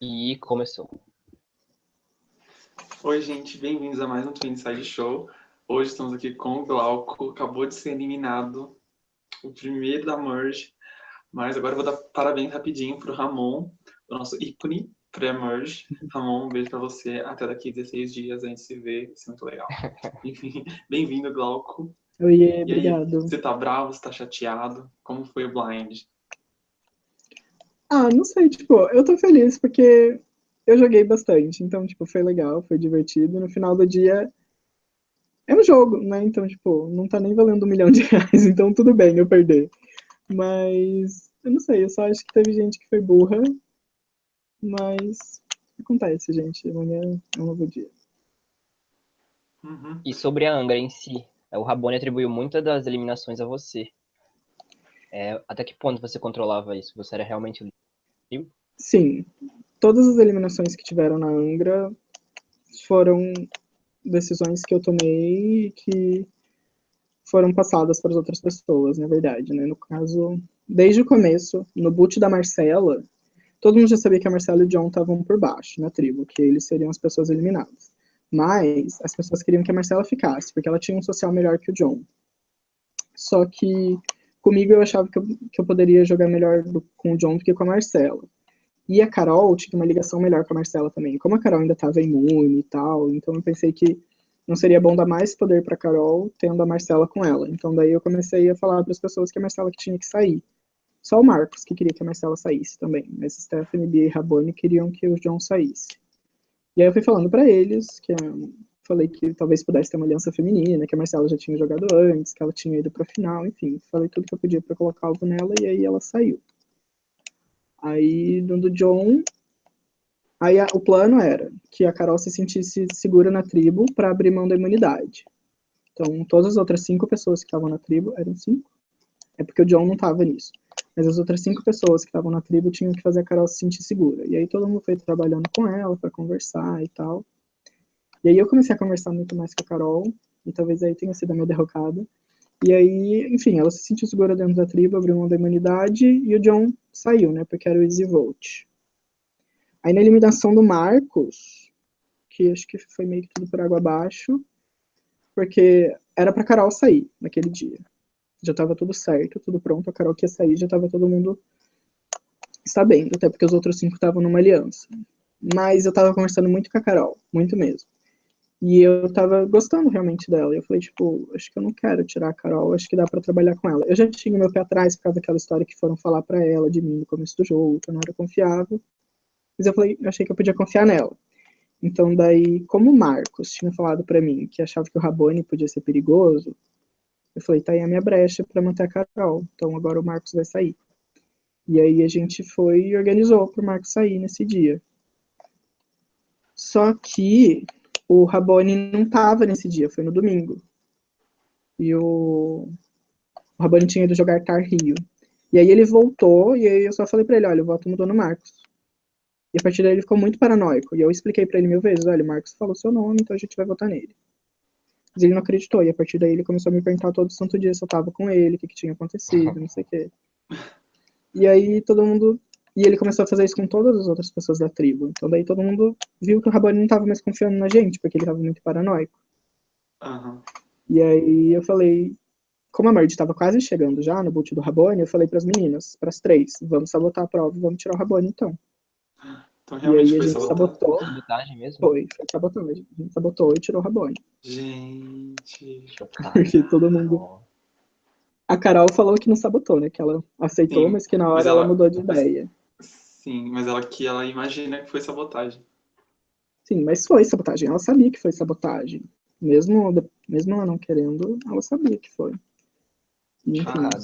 E começou. Oi, gente, bem-vindos a mais um Twin Side Show. Hoje estamos aqui com o Glauco, acabou de ser eliminado, o primeiro da Merge, mas agora eu vou dar parabéns rapidinho para o Ramon, o nosso ícone pré-merge. Ramon, um beijo para você, até daqui 16 dias a gente se vê, isso é muito legal. Enfim, bem-vindo, Glauco. Oi, obrigado. Aí, você tá bravo, você tá chateado? Como foi o blind? Ah, não sei, tipo, eu tô feliz porque eu joguei bastante, então, tipo, foi legal, foi divertido. No final do dia, é um jogo, né? Então, tipo, não tá nem valendo um milhão de reais, então tudo bem eu perder. Mas, eu não sei, eu só acho que teve gente que foi burra, mas acontece, gente. Amanhã é um novo dia. Uhum. E sobre a Angra em si, o Rabone atribuiu muitas das eliminações a você. É, até que ponto você controlava isso? Você era realmente livre? Sim. Todas as eliminações que tiveram na Angra foram decisões que eu tomei que foram passadas para as outras pessoas, na verdade, né? No caso, desde o começo, no boot da Marcela, todo mundo já sabia que a Marcela e o John estavam por baixo na tribo, que eles seriam as pessoas eliminadas. Mas as pessoas queriam que a Marcela ficasse, porque ela tinha um social melhor que o John. Só que Comigo eu achava que eu, que eu poderia jogar melhor do, com o John do que com a Marcela. E a Carol tinha uma ligação melhor com a Marcela também. Como a Carol ainda estava imune e tal, então eu pensei que não seria bom dar mais poder para Carol tendo a Marcela com ela. Então daí eu comecei a falar para as pessoas que a Marcela que tinha que sair. Só o Marcos que queria que a Marcela saísse também, mas Stephanie, Bia e Rabone queriam que o John saísse. E aí eu fui falando para eles que falei que talvez pudesse ter uma aliança feminina, que a Marcela já tinha jogado antes, que ela tinha ido para a final, enfim, falei tudo que eu podia para colocar algo nela e aí ela saiu. Aí, do John, aí a, o plano era que a Carol se sentisse segura na tribo para abrir mão da imunidade. Então, todas as outras cinco pessoas que estavam na tribo, eram cinco? É porque o John não estava nisso. Mas as outras cinco pessoas que estavam na tribo tinham que fazer a Carol se sentir segura. E aí todo mundo foi trabalhando com ela para conversar e tal. E aí eu comecei a conversar muito mais com a Carol, e talvez aí tenha sido a minha derrocada. E aí, enfim, ela se sentiu segura dentro da tribo, abriu mão da imunidade, e o John saiu, né, porque era o Easy Vote. Aí na eliminação do Marcos, que acho que foi meio que tudo por água abaixo, porque era pra Carol sair naquele dia. Já tava tudo certo, tudo pronto, a Carol que ia sair, já tava todo mundo sabendo, até porque os outros cinco estavam numa aliança. Mas eu tava conversando muito com a Carol, muito mesmo. E eu tava gostando realmente dela. E eu falei, tipo, acho que eu não quero tirar a Carol, acho que dá para trabalhar com ela. Eu já tinha meu pé atrás por causa daquela história que foram falar para ela de mim no começo do jogo, que eu não era confiável. Mas eu falei, eu achei que eu podia confiar nela. Então daí, como o Marcos tinha falado para mim que achava que o Rabone podia ser perigoso, eu falei, tá aí a minha brecha para manter a Carol. Então agora o Marcos vai sair. E aí a gente foi e organizou pro Marcos sair nesse dia. Só que o Rabone não estava nesse dia, foi no domingo. E o, o Rabone tinha ido jogar Tar Rio. E aí ele voltou, e aí eu só falei pra ele, olha, o voto mudou no Marcos. E a partir daí ele ficou muito paranoico. E eu expliquei pra ele mil vezes, olha, o Marcos falou seu nome, então a gente vai votar nele. Mas ele não acreditou, e a partir daí ele começou a me perguntar todo santo dia se eu tava com ele, o que, que tinha acontecido, não sei o quê. E aí todo mundo e ele começou a fazer isso com todas as outras pessoas da tribo. Então daí todo mundo viu que o Rabone não estava mais confiando na gente, porque ele estava muito paranoico. Uhum. E aí eu falei, como a Merge estava quase chegando já no boot do Rabone, eu falei para as meninas, para as três, vamos sabotar a prova, vamos tirar o Rabone então. Então realmente e aí a gente sabotou. Sabotagem mesmo? Foi, foi sabotagem. A gente sabotou e tirou o Rabone. Gente. Porque todo mundo. A Carol falou que não sabotou, né? Que ela aceitou, Sim, mas que na hora ela, ela, mudou de ideia. Sim, mas ela que ela imagina que foi sabotagem. Sim, mas foi sabotagem. Ela sabia que foi sabotagem. Mesmo, mesmo ela não querendo, ela sabia que foi. Enfim, ah,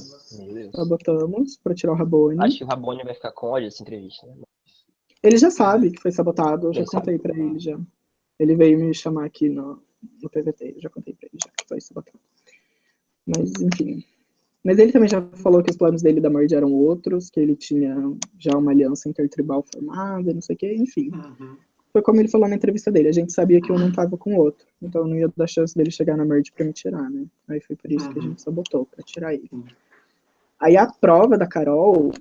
sabotamos pra tirar o Rabone. Acho que o Rabone vai ficar com ódio dessa entrevista, né? Ele já sabe que foi sabotado, eu já contei pra ele já. Ele veio me chamar aqui no, no PVT, eu já contei pra ele já que foi sabotado. Mas, enfim, mas ele também já falou que os planos dele da Merge eram outros, que ele tinha já uma aliança intertribal formada, não sei o que, enfim. Uhum. Foi como ele falou na entrevista dele, a gente sabia que um não estava com o outro, então não ia dar chance dele chegar na Merge para me tirar, né? Aí foi por isso uhum. que a gente sabotou, para tirar ele. Uhum. Aí a prova da Carol,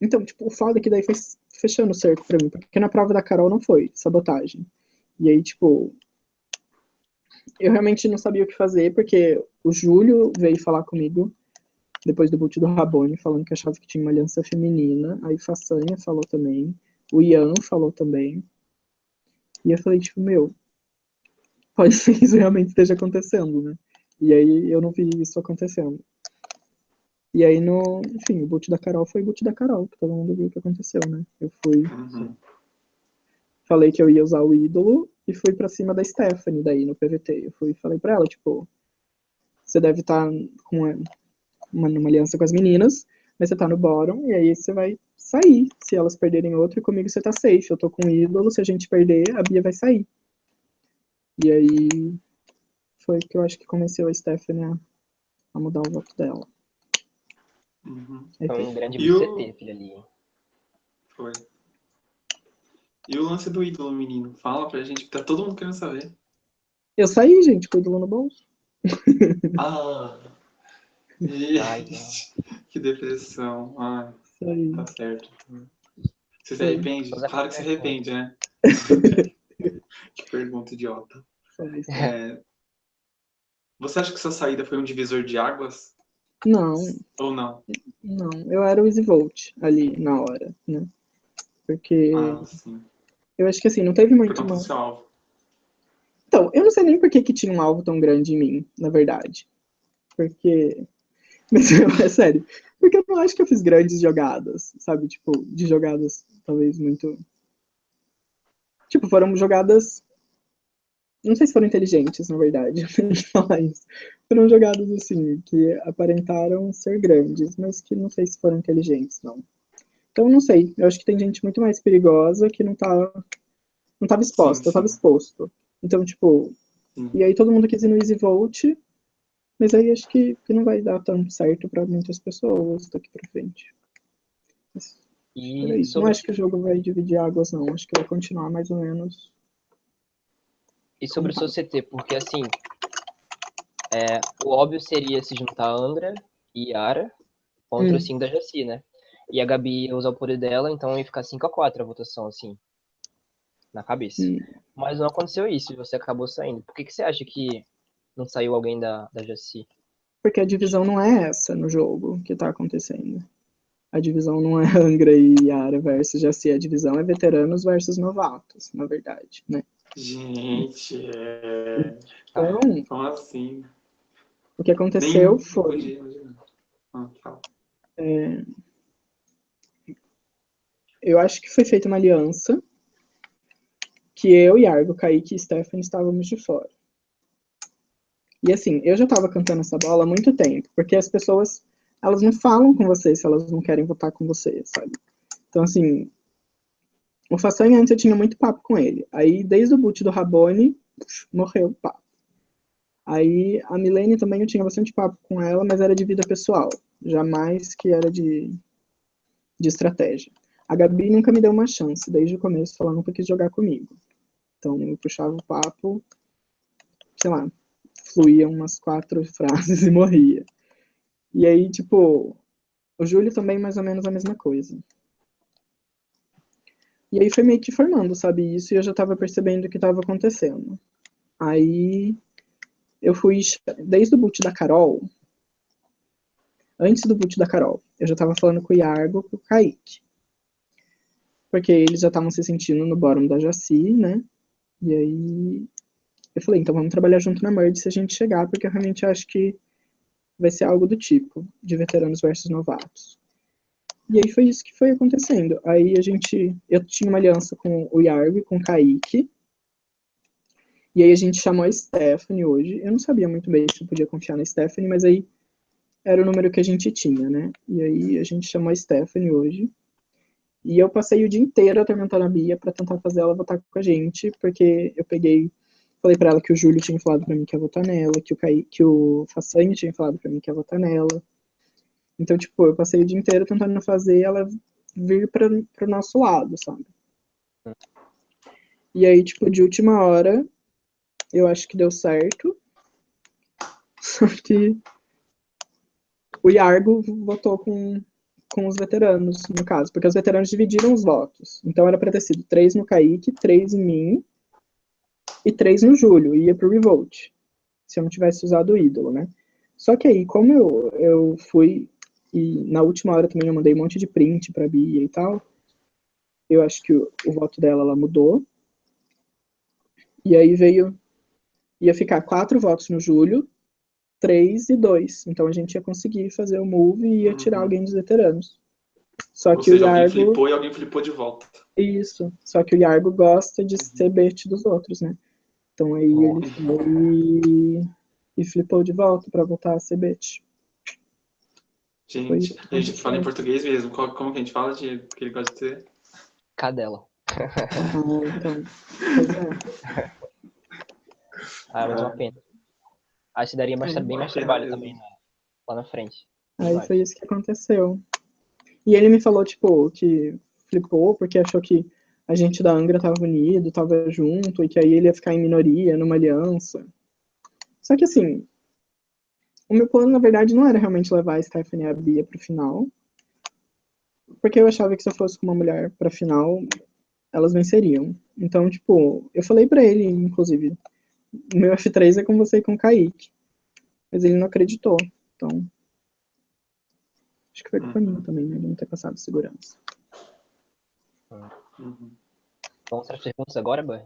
Então, tipo, o foda é que daí foi fechando o cerco pra mim, porque na prova da Carol não foi sabotagem. E aí, tipo, eu realmente não sabia o que fazer, porque o Júlio veio falar comigo depois do boot do Rabone, falando que achava que tinha uma aliança feminina. Aí Façanha falou também. O Ian falou também. E eu falei, tipo, meu, pode ser que isso realmente esteja acontecendo, né? E aí eu não vi isso acontecendo. E aí, no, enfim, o boot da Carol foi o boot da Carol, que todo mundo viu o que aconteceu, né? Eu fui. Uhum. Falei que eu ia usar o ídolo e fui pra cima da Stephanie daí no PVT. Eu fui falei pra ela, tipo, você deve estar tá com uma, uma aliança com as meninas, mas você tá no bottom, e aí você vai sair se elas perderem outro, e comigo você tá safe. Eu tô com o ídolo, se a gente perder, a Bia vai sair. E aí foi que eu acho que convenceu a Stephanie a, a mudar o voto dela. Uhum. Foi um grande BCT, o... filho ali. Foi. E o lance do ídolo, menino? Fala pra gente, que tá todo mundo querendo saber. Eu saí, gente, com o ídolo no bolso. Ah! Ai, que depressão. Ai, tá certo. Você se arrepende? Claro que se arrepende, né? que pergunta idiota. É, você acha que sua saída foi um divisor de águas? Não. Ou não? Não, eu era o Easy Volt ali na hora, né? Porque. Ah, sim. Eu acho que assim, não teve muito. Uma... alvo. Então, eu não sei nem por que, que tinha um alvo tão grande em mim, na verdade. Porque. Mas é sério. Porque eu não acho que eu fiz grandes jogadas, sabe? Tipo, de jogadas talvez muito. Tipo, foram jogadas não sei se foram inteligentes, na verdade, falar isso. Foram jogadas assim, que aparentaram ser grandes, mas que não sei se foram inteligentes, não. Então, não sei. Eu acho que tem gente muito mais perigosa que não tá. Não tava exposta, sim, sim. tava exposto. Então, tipo. Sim. E aí todo mundo quis ir no Easy Volt, mas aí acho que, que não vai dar tão certo para muitas pessoas daqui para frente. Mas, e sobre... Não acho que o jogo vai dividir águas, não. Acho que vai continuar mais ou menos e sobre o seu CT, porque assim, é, o óbvio seria se juntar a Angra e Yara contra hum. o 5 da Jaci, né? E a Gabi ia usar o poder dela, então ia ficar 5x4 a votação, assim, na cabeça. Hum. Mas não aconteceu isso e você acabou saindo. Por que, que você acha que não saiu alguém da, da Jaci? Porque a divisão não é essa no jogo que tá acontecendo. A divisão não é Angra e Yara versus Jaci, a divisão é veteranos versus novatos, na verdade, né? Gente, é... Então, como assim? O que aconteceu Nem... foi... Ah, é... Eu acho que foi feita uma aliança que eu, Yargo, Kaique e Stephanie estávamos de fora. E assim, eu já estava cantando essa bola há muito tempo, porque as pessoas, elas não falam com você se elas não querem votar com você, sabe? Então, assim, o Façanha antes eu tinha muito papo com ele. Aí, desde o boot do Rabone, morreu o papo. Aí, a Milene também eu tinha bastante papo com ela, mas era de vida pessoal. Jamais que era de, de estratégia. A Gabi nunca me deu uma chance, desde o começo, falando que quis jogar comigo. Então, eu puxava o papo, sei lá, fluía umas quatro frases e morria. E aí, tipo, o Júlio também mais ou menos a mesma coisa. E aí foi meio que formando, sabe, isso, e eu já estava percebendo o que estava acontecendo. Aí eu fui, desde o boot da Carol, antes do boot da Carol, eu já estava falando com o Iargo com o Kaique. Porque eles já estavam se sentindo no bottom da Jaci, né? E aí eu falei, então vamos trabalhar junto na Merge se a gente chegar, porque eu realmente acho que vai ser algo do tipo, de veteranos versus novatos. E aí foi isso que foi acontecendo. Aí a gente, eu tinha uma aliança com o Yarg, com o Kaique, e aí a gente chamou a Stephanie hoje. Eu não sabia muito bem se eu podia confiar na Stephanie, mas aí era o número que a gente tinha, né? E aí a gente chamou a Stephanie hoje. E eu passei o dia inteiro atormentando a Bia para tentar fazer ela votar com a gente, porque eu peguei, falei para ela que o Júlio tinha falado para mim que ia votar nela, que o Kaique, que o Façanha tinha falado para mim que ia votar nela. Então, tipo, eu passei o dia inteiro tentando fazer ela vir para o nosso lado, sabe? E aí, tipo, de última hora, eu acho que deu certo. Só que o Yargo votou com, com os veteranos, no caso, porque os veteranos dividiram os votos. Então era para ter sido três no Kaique, três em mim e três no Júlio, e ia pro Revolt, se eu não tivesse usado o ídolo, né? Só que aí, como eu, eu fui, e na última hora também eu mandei um monte de print pra Bia e tal, eu acho que o, o voto dela, ela mudou, e aí veio, ia ficar quatro votos no Júlio, três e dois. Então a gente ia conseguir fazer o move e ia uhum. tirar alguém dos veteranos. Só Ou que seja, o Yargo. Alguém flipou e alguém flipou de volta. Isso. Só que o Yargo gosta de uhum. ser bait dos outros, né? Então aí ele foi e flipou de volta para voltar a ser. Gente, a gente fala em português mesmo. Como que a gente fala de que ele gosta de ser? Cadela. Ah, então. Ah, mas é uma pena. Acho que daria mais, é, bem mais trabalho também né? lá na frente. Aí foi isso que aconteceu. E ele me falou, tipo, que flipou porque achou que a gente da Angra tava unido, tava junto, e que aí ele ia ficar em minoria, numa aliança. Só que assim, o meu plano, na verdade, não era realmente levar a Stephanie e a Bia pro final. Porque eu achava que se eu fosse com uma mulher pra final, elas venceriam. Então, tipo, eu falei pra ele, inclusive, o meu F3 é com você e com o Kaique. Mas ele não acreditou. Então. Acho que foi culpa uhum. minha também, né? De não ter passado segurança. Uhum. Vamos para as perguntas agora, Ban?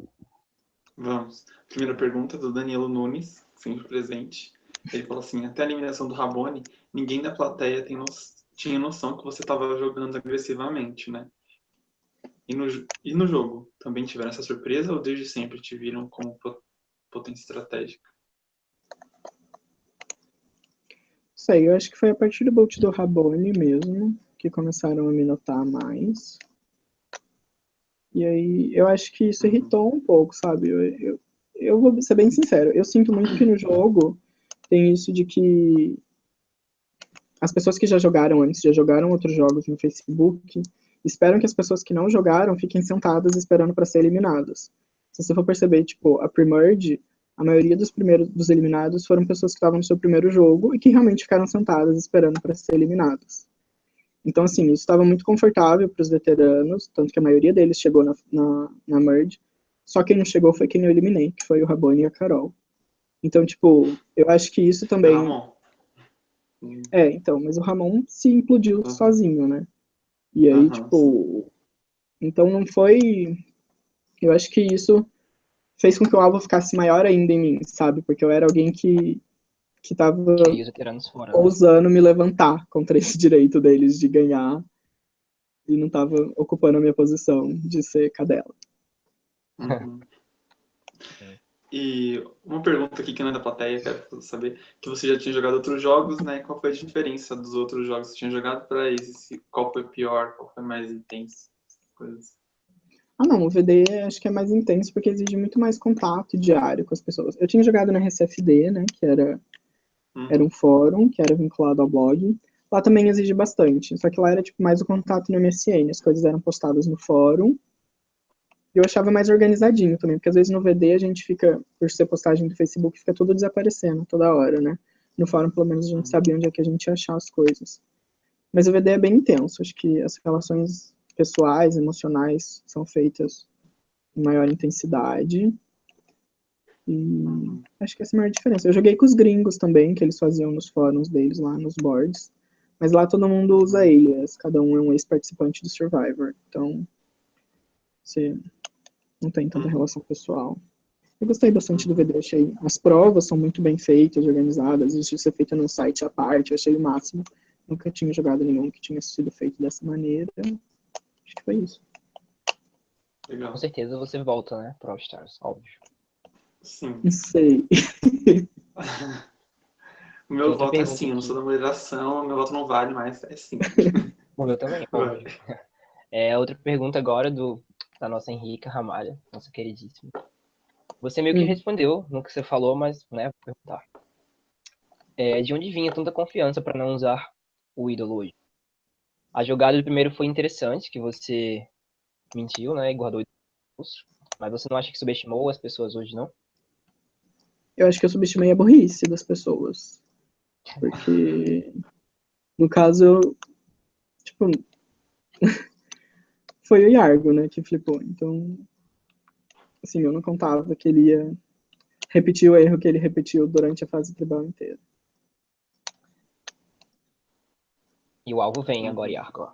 Vamos. Primeira pergunta do Danilo Nunes, sempre presente. Ele falou assim: até a eliminação do Rabone, ninguém da plateia no... tinha noção que você estava jogando agressivamente, né? E no, e no jogo, também tiveram essa surpresa ou desde sempre te viram como potência estratégica? Sei, eu acho que foi a partir do bolt do Rabone mesmo que começaram a me notar mais. E aí eu acho que isso irritou um pouco, sabe? Eu, eu, eu vou ser bem sincero, eu sinto muito que no jogo tem isso de que as pessoas que já jogaram antes, já jogaram outros jogos no Facebook, esperam que as pessoas que não jogaram fiquem sentadas esperando para ser eliminadas. Se você for perceber, tipo, a Premerge, a maioria dos primeiros dos eliminados foram pessoas que estavam no seu primeiro jogo e que realmente ficaram sentadas esperando para ser eliminadas. Então, assim, isso estava muito confortável para os veteranos, tanto que a maioria deles chegou na, na, na merge. Só quem não chegou foi quem eu eliminei, que foi o Rabone e a Carol. Então, tipo, eu acho que isso também. Ramon. É, então, mas o Ramon se implodiu uhum. sozinho, né? E aí, uhum. tipo. Então não foi. Eu acho que isso fez com que o alvo ficasse maior ainda em mim, sabe? Porque eu era alguém que, que tava fora, né? ousando me levantar contra esse direito deles de ganhar e não tava ocupando a minha posição de ser cadela. Uhum. E uma pergunta aqui que não é da plateia, quero saber, que você já tinha jogado outros jogos, né? Qual foi a diferença dos outros jogos que você tinha jogado para esse? Qual foi pior? Qual foi mais intenso? Coisas. Ah, não, o VD acho que é mais intenso porque exige muito mais contato diário com as pessoas. Eu tinha jogado na RCFD, né, que era, uhum. era um fórum, que era vinculado ao blog. Lá também exige bastante, só que lá era tipo mais o contato no MSN, as coisas eram postadas no fórum. Eu achava mais organizadinho também, porque às vezes no VD a gente fica, por ser postagem do Facebook, fica tudo desaparecendo toda hora, né? No fórum, pelo menos, a gente sabia onde é que a gente ia achar as coisas. Mas o VD é bem intenso, acho que as relações pessoais, emocionais, são feitas em maior intensidade. E acho que essa é a maior diferença. Eu joguei com os gringos também, que eles faziam nos fóruns deles lá, nos boards. Mas lá todo mundo usa alias, cada um é um ex-participante do Survivor. Então, você não tem tanta relação pessoal. Eu gostei bastante do VD, achei as provas são muito bem feitas, organizadas, isso ser feita num site à parte, achei o máximo. Nunca tinha jogado nenhum que tinha sido feito dessa maneira. Acho que foi isso. Legal. Com certeza você volta, né, pro All Stars, óbvio. Sim. Não sei. o meu voto é sim, eu não sou da moderação, meu voto não vale, mas é sim. o meu também. É, outra pergunta agora do, da nossa Henrica Ramalha, nossa queridíssima. Você meio que hum. respondeu no que você falou, mas, né, vou perguntar. É, de onde vinha tanta confiança para não usar o ídolo hoje? A jogada do primeiro foi interessante, que você mentiu, né? E guardou isso. Mas você não acha que subestimou as pessoas hoje, não? Eu acho que eu subestimei a burrice das pessoas. Porque, no caso, eu, tipo, foi o Yargo, né, que flipou. Então, assim, eu não contava que ele ia repetir o erro que ele repetiu durante a fase tribal inteira. E o alvo vem agora, Yargo.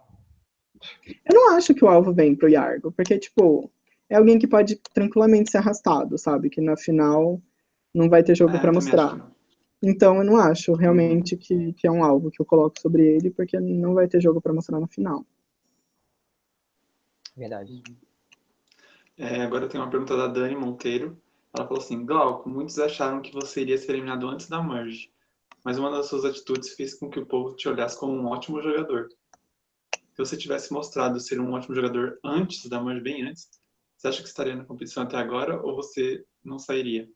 Eu não acho que o alvo vem pro Yargo, porque, tipo, é alguém que pode tranquilamente ser arrastado, sabe? Que na final não vai ter jogo É, para mostrar. acho. Então eu não acho realmente que, que é um alvo que eu coloco sobre ele, porque não vai ter jogo para mostrar no final. Verdade. É, agora tem uma pergunta da Dani Monteiro. Ela falou assim: Glauco, muitos acharam que você iria ser eliminado antes da merge, mas uma das suas atitudes fez com que o povo te olhasse como um ótimo jogador. Se você tivesse mostrado ser um ótimo jogador antes da merge, bem antes, você acha que estaria na competição até agora ou você não sairia?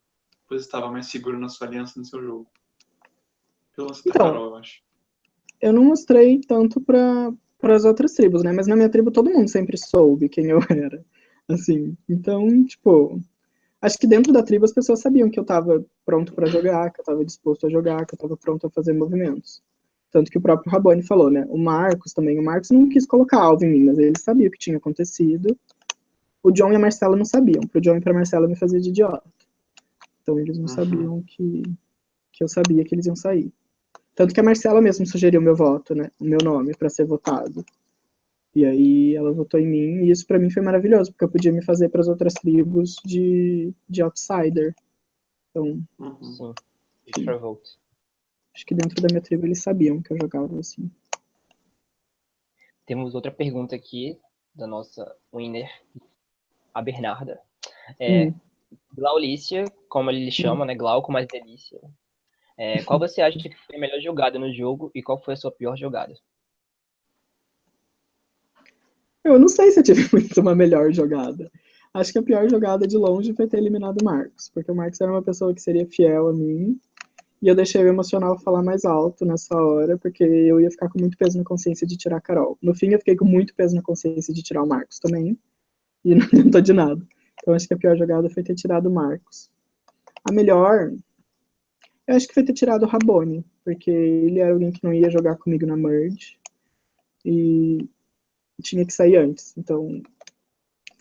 Pois estava mais seguro na sua aliança no seu jogo. Pelo lance da Então, Carol, eu acho. Eu não mostrei tanto para as outras tribos, né? Mas na minha tribo todo mundo sempre soube quem eu era. Assim, então, tipo, acho que dentro da tribo as pessoas sabiam que eu tava pronto para jogar, que eu tava disposto a jogar, que eu tava pronto a fazer movimentos. Tanto que o próprio Rabone falou, né? O Marcos também, o Marcos não quis colocar alvo em mim, mas ele sabia o que tinha acontecido. O John e a Marcela não sabiam. Pro John e pra Marcela me fazer de idiota. Então eles não Uhum. sabiam que, que eu sabia que eles iam sair. Tanto que a Marcela mesmo sugeriu meu voto, né? O meu nome para ser votado. E aí ela votou em mim, e isso para mim foi maravilhoso, porque eu podia me fazer para as outras tribos de, de outsider. Então, Uhum. Acho que dentro da minha tribo eles sabiam que eu jogava assim. Temos outra pergunta aqui da nossa winner, a Bernarda. É, Hum. Glaulícia, como ele chama, né? Glauco mais delícia. É, qual você acha que foi a melhor jogada no jogo e qual foi a sua pior jogada? Eu não sei se eu tive muito uma melhor jogada. Acho que a pior jogada de longe foi ter eliminado o Marcos, porque o Marcos era uma pessoa que seria fiel a mim, e eu deixei o emocional falar mais alto nessa hora, porque eu ia ficar com muito peso na consciência de tirar a Carol. No fim, eu fiquei com muito peso na consciência de tirar o Marcos também, e não adiantou de nada. Então, acho que a pior jogada foi ter tirado o Marcos. A melhor, eu acho que foi ter tirado o Rabone, porque ele era alguém que não ia jogar comigo na Merge, e tinha que sair antes. Então,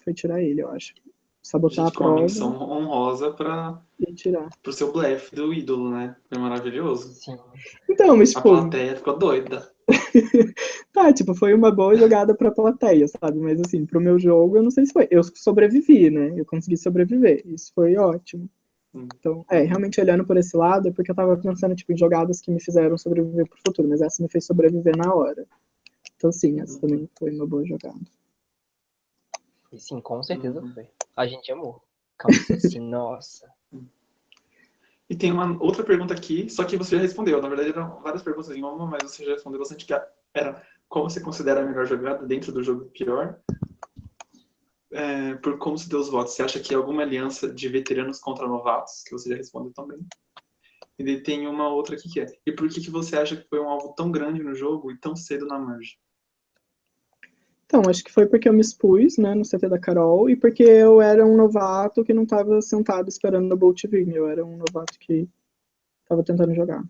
foi tirar ele, eu acho. Sabotar Gente, a com uma prova menção honrosa para e tirar. o seu blefe do ídolo, né? Foi maravilhoso. Sim. Então, mas A tipo, plateia ficou doida. tá, tipo, foi uma boa jogada pra plateia, sabe? Mas assim, pro meu jogo, eu não sei se foi. Eu sobrevivi, né? Eu consegui sobreviver. Isso foi ótimo. Hum. Então, é, realmente olhando por esse lado, é porque eu tava pensando, tipo, em jogadas que me fizeram sobreviver pro futuro, mas essa me fez sobreviver na hora. Então, sim, essa também foi uma boa jogada. E sim, com certeza Uhum. foi. A gente amou. Calma, assim, nossa. E tem uma outra pergunta aqui, só que você já respondeu. Na verdade, eram várias perguntas em uma, mas você já respondeu bastante, que era como você considera a melhor jogada dentro do jogo pior? É, por como se deu os votos. Você acha que é alguma aliança de veteranos contra novatos? Que você já respondeu também. E tem uma outra aqui que é, e por que, que você acha que foi um alvo tão grande no jogo e tão cedo na merge? Então, acho que foi porque eu me expus, né, no CT da Carol, e porque eu era um novato que não estava sentado esperando o Bolt vir. Eu era um novato que estava tentando jogar.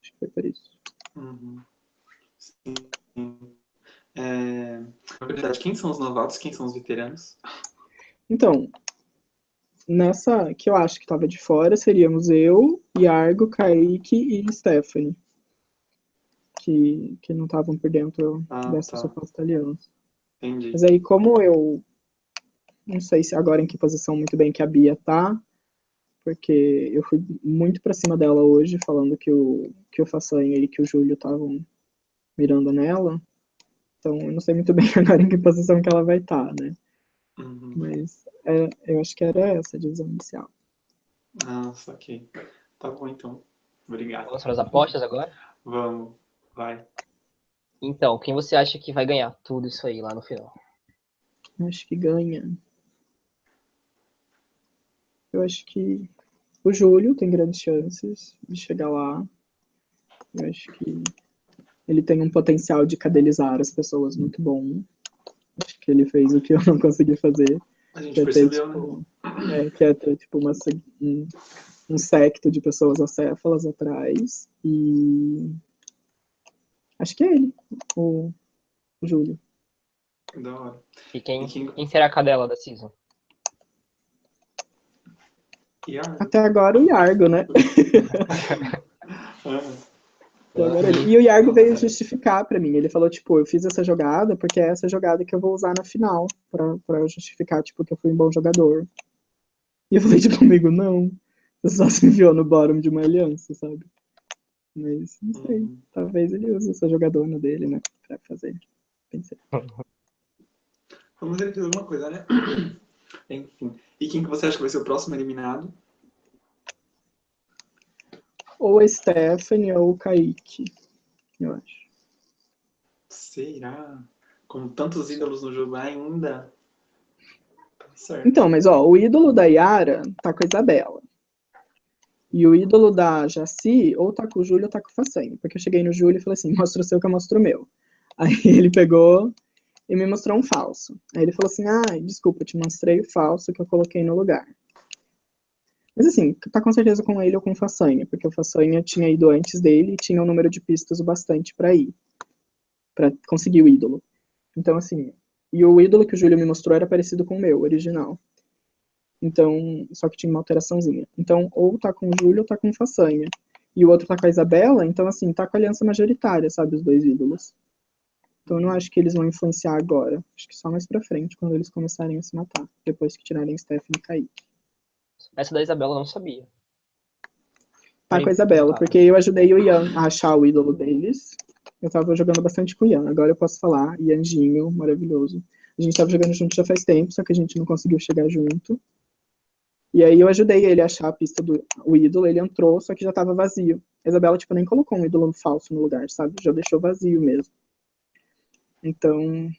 Acho que foi por isso. Uhum. Sim. É, na verdade, quem são os novatos? Quem são os veteranos? Então, nessa que eu acho que estava de fora, seríamos eu, Iargo, Kaique e Stephanie. Que, que não estavam por dentro Ah, dessa tá. suposta aliança. Entendi. Mas aí, como eu não sei se agora em que posição muito bem que a Bia tá, porque eu fui muito pra cima dela hoje, falando que o, que o Façanha e que o Júlio estavam mirando nela. Então, eu não sei muito bem agora em que posição que ela vai estar, né? Uhum. Mas é, eu acho que era essa a divisão inicial. Ah, saquei. Tá bom, então. Obrigado. Vamos para as apostas agora? Vamos. Vai. Então, quem você acha que vai ganhar tudo isso aí lá no final? Eu acho que ganha. Eu acho que o Júlio tem grandes chances de chegar lá. Eu acho que ele tem um potencial de cadelizar as pessoas muito bom. Acho que ele fez o que eu não consegui fazer. A gente Que é ter, percebeu, né? tipo, é, que é ter, tipo, uma, se- um, um secto de pessoas acéfalas atrás. E acho que é ele. O, o Júlio. Da hora. E quem, E quem- quem será a cadela da season? A... Até agora o Yargo, né? E o Yargo veio justificar pra mim. Ele falou, tipo, eu fiz essa jogada porque é essa jogada que eu vou usar na final. Pra, pra eu justificar, tipo, que eu fui um bom jogador. E eu falei, tipo, comigo, não. Você só se enviou no bottom de uma aliança, sabe? Mas, não sei. uhum. Talvez ele use essa jogadona dele, né? Pra fazer. Pensei. Vamos ver alguma coisa, né? Enfim. E quem que você acha que vai ser o próximo eliminado? Ou a Stephanie ou o Kaique, eu acho. Será? Com tantos ídolos no jogo ainda? Tá certo. Então, mas ó, o ídolo da Yara tá com a Isabela. E o ídolo da Jaci, ou tá com o Júlio ou tá com o Facenho. Porque eu cheguei no Júlio e falei assim, mostra o seu que eu mostro o meu. Aí ele pegou e me mostrou um falso. Aí ele falou assim, ah, desculpa, te mostrei o falso que eu coloquei no lugar. Mas assim, tá com certeza com ele ou com o Façanha, porque o Façanha tinha ido antes dele e tinha um número de pistas o bastante pra ir. Pra conseguir o ídolo. Então, assim, e o ídolo que o Júlio me mostrou era parecido com o meu, original. Então, só que tinha uma alteraçãozinha. Então, ou tá com o Júlio ou tá com o Façanha. E o outro tá com a Isabela, então, assim, tá com a aliança majoritária, sabe, os dois ídolos. Então, eu não acho que eles vão influenciar agora. Acho que só mais pra frente, quando eles começarem a se matar. Depois que tirarem Stephanie e Kaique. Essa da Isabela eu não sabia. Tá com a Isabela, tá. porque eu ajudei o Ian a achar o ídolo deles. Eu tava jogando bastante com o Ian, agora eu posso falar. Ianzinho, maravilhoso. A gente tava jogando junto já faz tempo, só que a gente não conseguiu chegar junto. E aí eu ajudei ele a achar a pista do o ídolo, ele entrou, só que já tava vazio. A Isabela, tipo, nem colocou um ídolo falso no lugar, sabe? Já deixou vazio mesmo. Então,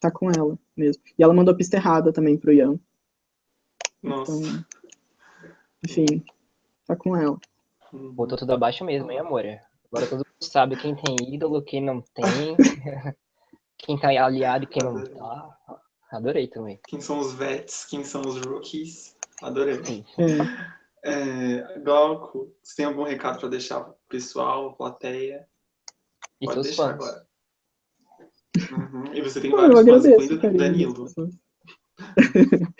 tá com ela mesmo. E ela mandou a pista errada também pro Ian. Nossa. Então, enfim, tá com ela. Botou tudo abaixo mesmo, hein, amor? Agora todo mundo sabe quem tem ídolo, quem não tem. quem tá aliado e quem não tá. Adorei também. Quem são os vets? Quem são os rookies? Adorei. É. Glauco, você tem algum recado para deixar pro pessoal, plateia? E Pode deixar fãs. agora. Uhum. E você tem Pô, vários eu fãs, agradeço, incluindo carinho das Danilo.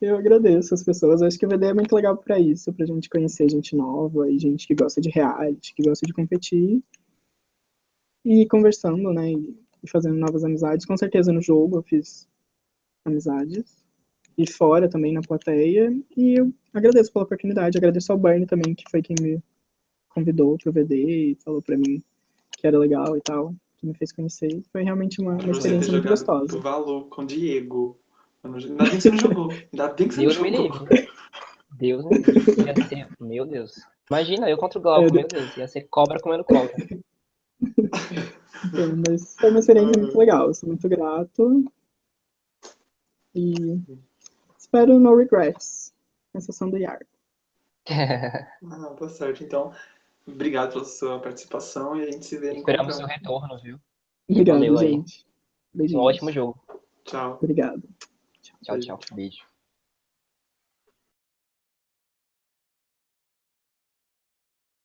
eu agradeço as pessoas. Acho que o VD é muito legal pra isso, pra gente conhecer gente nova e gente que gosta de reality, que gosta de competir. E ir conversando, né? E fazendo novas amizades. Com certeza no jogo eu fiz amizades. E fora também na plateia. E eu agradeço pela oportunidade. Agradeço ao Bernie também, que foi quem me convidou pro VD e falou pra mim que era legal e tal. Que me fez conhecer. Foi realmente uma, uma experiência muito gostosa. Tuvalu com Diego. Eu não- Ainda bem que você não jogou. Ainda bem que você Deus não me jogou. livre. Deus me livre. Meu Deus. Imagina, eu contra o Glauco, É, meu Deus. Ia ser cobra comendo cobra. Então, mas foi uma experiência muito legal. Eu sou muito grato. E espero no regrets. Exceção do Yargo. Ah, tá certo. Então, obrigado pela sua participação e a gente se vê Esperamos seu retorno, viu? Obrigado, Valeu aí. gente. Um ótimo jogo. Tchau. Obrigado. Tchau, tchau. Beijo.